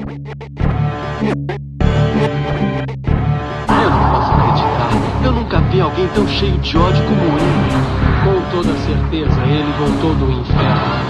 Eu não posso acreditar. Eu nunca vi alguém tão cheio de ódio como ele. Com toda certeza, ele voltou do inferno.